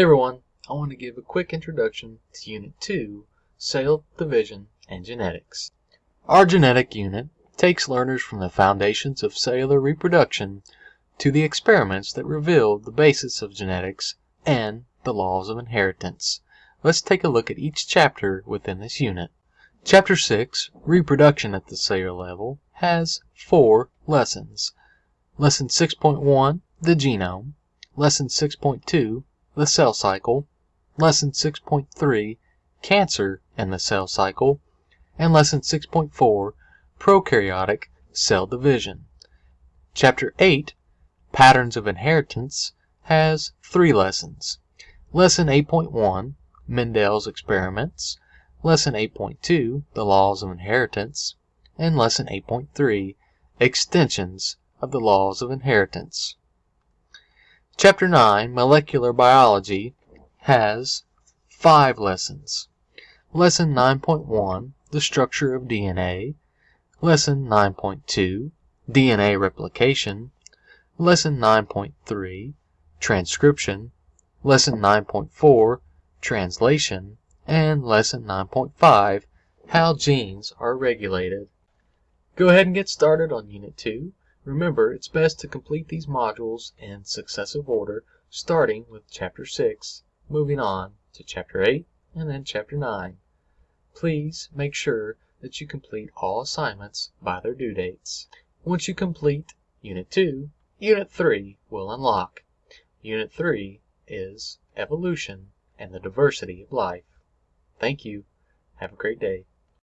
Hey everyone, I want to give a quick introduction to Unit 2, Cell Division and Genetics. Our genetic unit takes learners from the foundations of cellular reproduction to the experiments that revealed the basis of genetics and the laws of inheritance. Let's take a look at each chapter within this unit. Chapter 6, Reproduction at the Cellular Level, has four lessons. Lesson 6.1, The Genome. Lesson 6.2, the cell cycle, lesson 6.3 cancer and the cell cycle, and lesson 6.4 prokaryotic cell division. Chapter 8 patterns of inheritance has three lessons. Lesson 8.1 Mendel's experiments, lesson 8.2 the laws of inheritance, and lesson 8.3 extensions of the laws of inheritance. Chapter 9, Molecular Biology, has five lessons. Lesson 9.1, The Structure of DNA. Lesson 9.2, DNA Replication. Lesson 9.3, Transcription. Lesson 9.4, Translation. And Lesson 9.5, How Genes are Regulated. Go ahead and get started on Unit 2. Remember, it's best to complete these modules in successive order, starting with Chapter 6, moving on to Chapter 8, and then Chapter 9. Please make sure that you complete all assignments by their due dates. Once you complete Unit 2, Unit 3 will unlock. Unit 3 is Evolution and the Diversity of Life. Thank you. Have a great day.